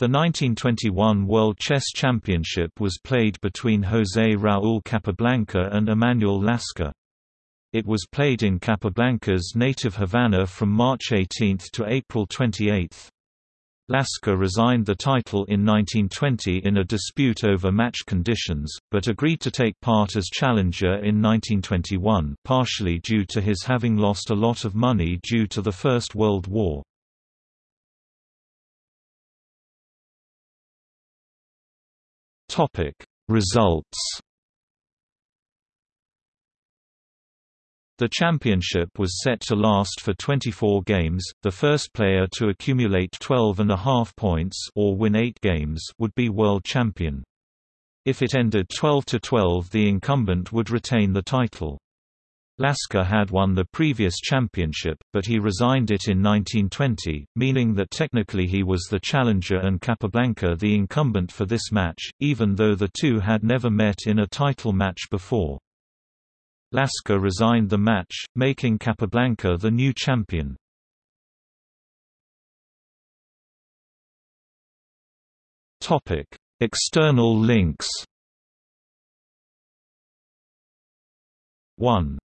The 1921 World Chess Championship was played between José Raúl Capablanca and Emanuel Lasker. It was played in Capablanca's native Havana from March 18 to April 28. Lasker resigned the title in 1920 in a dispute over match conditions, but agreed to take part as challenger in 1921 partially due to his having lost a lot of money due to the First World War. Topic Results The championship was set to last for 24 games. The first player to accumulate 12 and a half points or win 8 games would be world champion. If it ended 12 to 12, the incumbent would retain the title. Lasker had won the previous championship, but he resigned it in 1920, meaning that technically he was the challenger and Capablanca the incumbent for this match, even though the two had never met in a title match before. Lasker resigned the match, making Capablanca the new champion. External links 1